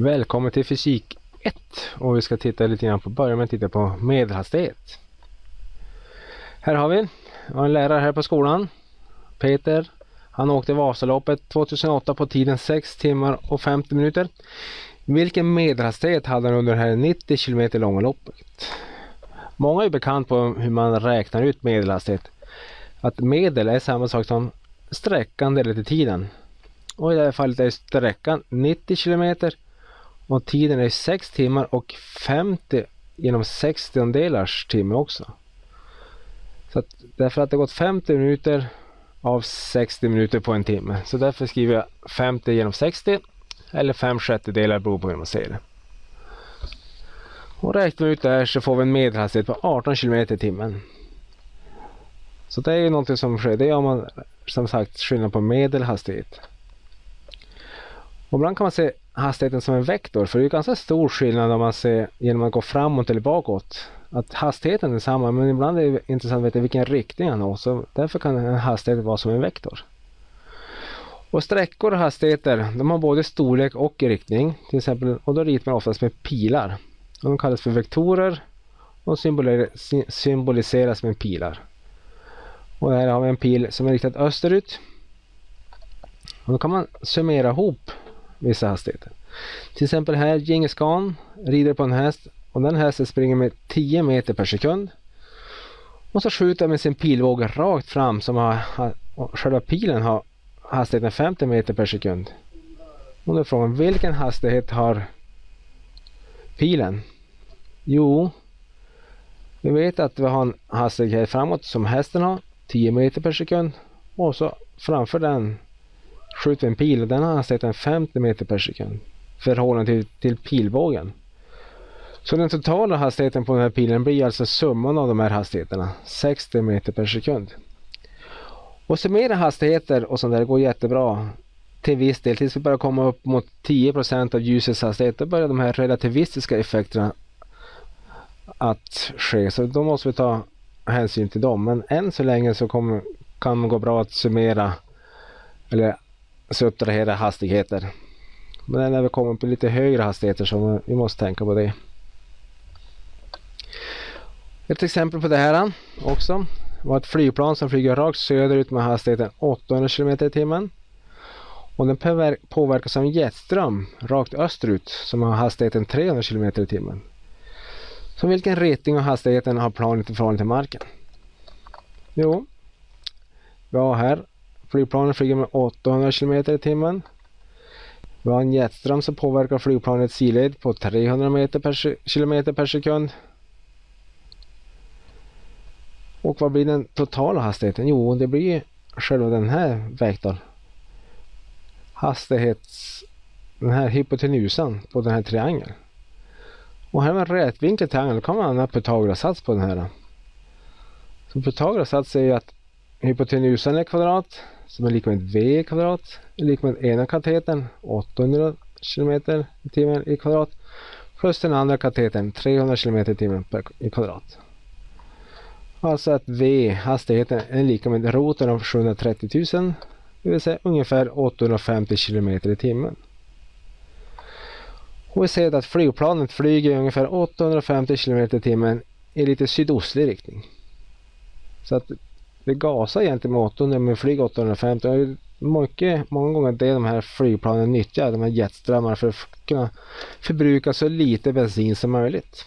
Välkommen till fysik 1 och vi ska titta lite grann på, börja med att titta på medelhastighet. Här har vi en lärare här på skolan, Peter. Han åkte Vasaloppet 2008 på tiden 6 timmar och 50 minuter. Vilken medelhastighet hade han under det här 90 km långa loppet? Många är bekant på hur man räknar ut medelhastighet. Att medel är samma sak som sträckan delat i tiden. Och i det här fallet är sträckan 90 km och tiden är 6 timmar och 50 genom 60 delars timme också. Så att, därför att det gått 50 minuter av 60 minuter på en timme. Så därför skriver jag 50 genom 60 eller 5 sjättedelar beror på hur man ser det. Och räknar vi ut det här så får vi en medelhastighet på 18 km i timmen. Så det är ju någonting som sker. Det gör man som sagt skillnad på medelhastighet. Och ibland kan man se hastigheten som en vektor för det är ganska stor skillnad om man ser genom att gå framåt eller bakåt. Att hastigheten är samma men ibland är det intressant att veta vilken riktning han har så därför kan en hastighet vara som en vektor. Och sträckor och hastigheter de har både storlek och riktning till exempel och då ritar man oftast med pilar. De kallas för vektorer och symboliseras med pilar. Och här har vi en pil som är riktad österut. Och då kan man summera ihop vissa hastigheter. Till exempel här Djingis Khan rider på en häst och den hästen springer med 10 meter per sekund. Och så skjuter med sin pilbåge rakt fram som har, har själva pilen har hastigheten 50 meter per sekund. Och då är frågan vilken hastighet har pilen? Jo, vi vet att vi har en hastighet framåt som hästen har 10 meter per sekund och så framför den skjuter vi en pil och den har hastigheten 50 meter per sekund förhållande till, till pilbågen. Så den totala hastigheten på den här pilen blir alltså summan av de här hastigheterna 60 meter per sekund. Och summera hastigheter och sånt där går jättebra till viss del tills vi börjar komma upp mot 10% av ljusets hastighet. Då börjar de här relativistiska effekterna att ske. Så då måste vi ta hänsyn till dem. Men än så länge så kommer, kan det gå bra att summera eller subtrahera hastigheter. Men när vi kommer på lite högre hastigheter så vi måste tänka på det. Ett exempel på det här också var ett flygplan som flyger rakt söderut med hastigheten 800 km i timmen. Och den påverkas av en jetström rakt österut som har hastigheten 300 km i timmen. Så vilken riktning och hastigheten har planet i förhållande till marken? Jo, vi har här flygplanet flyger med 800 km i timmen. Vi har en jetström som påverkar flygplanets sidled på 300 meter per, km per sekund. Och vad blir den totala hastigheten? Jo, det blir själva den här vektorn. Hastighets... Den här hypotenusan på den här triangeln. Och här med rätvinklig triangel då kan man använda Pythagoras sats på den här. Så Pythagoras sats säger att hypotenusan är kvadrat som är lika med v kvadrat är lika med ena katetern 800 km i timmen i kvadrat plus den andra katetern 300 km i timmen i kvadrat. Alltså att v, hastigheten, är lika med roten av 730 000 det vill säga ungefär 850 km i timmen. Och vi ser att flygplanet flyger ungefär 850 km i timmen i lite sydostlig riktning. Så att det gasar egentligen med 800 men flyger 850. Och mycket, många gånger det de här flygplanen nyttjar, de här jetströmmarna för att kunna förbruka så lite bensin som möjligt.